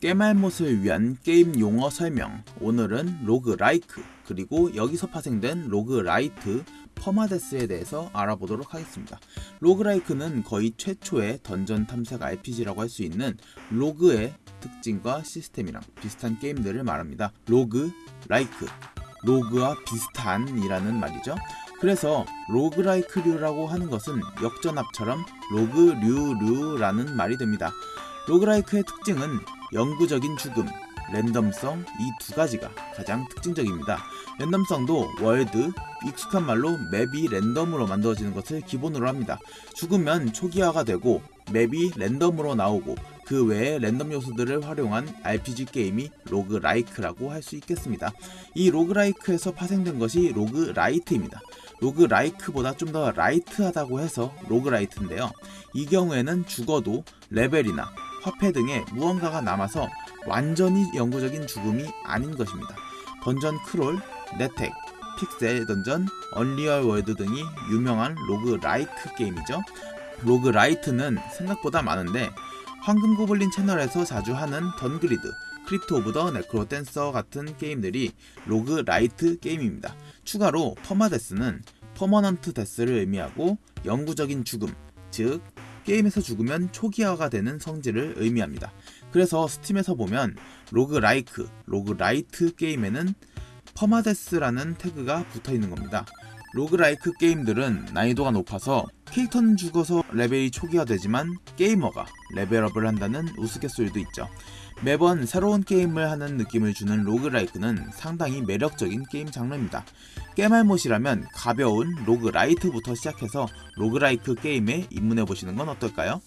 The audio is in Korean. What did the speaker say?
겜알못을 위한 게임 용어 설명 오늘은 roguelike 그리고 여기서 파생된 roguelite permadeath에 대해서 알아보도록 하겠습니다. roguelike는 거의 최초의 던전 탐색 RPG라고 할 수 있는 Rogue의 특징과 시스템이랑 비슷한 게임들을 말합니다. Rogue, like, Rogue와 비슷한이라는 말이죠. 그래서 roguelike류라고 하는 것은 역전앞처럼 Rogue류류라는 말이 됩니다. roguelike의 특징은 영구적인 죽음, 랜덤성 이 두 가지가 가장 특징적입니다. 랜덤성도 월드, 익숙한 말로 맵이 랜덤으로 만들어지는 것을 기본으로 합니다. 죽으면 초기화가 되고 맵이 랜덤으로 나오고 그 외에 랜덤 요소들을 활용한 RPG 게임이 roguelike라고 할 수 있겠습니다. 이 roguelike에서 파생된 것이 roguelite입니다. roguelike보다 좀 더 lite하다고 해서 roguelite인데요. 이 경우에는 죽어도 레벨이나 화폐 등의 무언가가 남아서 완전히 영구적인 죽음이 아닌 것입니다. Dungeon Crawl, NetHack, Pixel Dungeon, UnReal World 등이 유명한 roguelike 게임이죠. roguelite는 생각보다 많은데 황금 고블린 채널에서 자주 하는 Dungreed, Crypt of the NecroDancer 같은 게임들이 roguelite 게임입니다. 추가로 permadeath는 permanent death를 의미하고 영구적인 죽음, 즉 게임에서 죽으면 초기화가 되는 성질을 의미합니다. 그래서 Steam에서 보면 roguelike, roguelite 게임에는 permadeath라는 태그가 붙어 있는 겁니다. roguelike 게임들은 난이도가 높아서 캐릭터는 죽어서 레벨이 초기화되지만 게이머가 레벨업을 한다는 우스갯소리도 있죠. 매번 새로운 게임을 하는 느낌을 주는 roguelike는 상당히 매력적인 게임 장르입니다. 겜알못이라면 가벼운 roguelite부터 시작해서 roguelike 게임에 입문해 보시는 건 어떨까요?